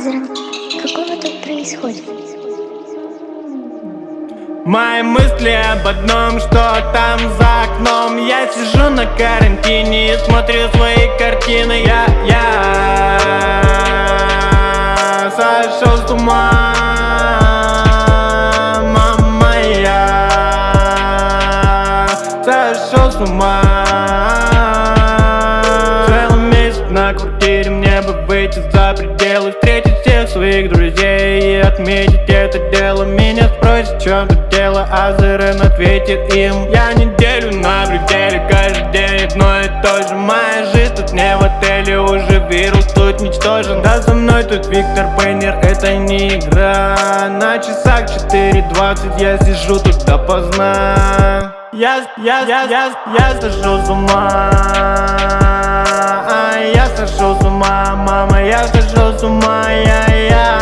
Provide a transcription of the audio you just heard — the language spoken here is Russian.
такого тут происходит? Мои мысли об одном, что там за окном. Я сижу на карантине и смотрю свои картины. Я, я сошел с ума. Мама, я сошел с ума мне бы выйти за пределы Встретить всех своих друзей и отметить это дело. Меня спросят, в чем тут дело, а Зерен ответит им. Я неделю на пределе, каждый день одно и то же. Моя жизнь тут не в отеле, уже вирус тут ничтожен. Да за мной тут Виктор Пейнер, это не игра. На часах 4.20 я сижу тут допоздна. Я, я, я, я, я сошел с ума я схожу с ума, я, я.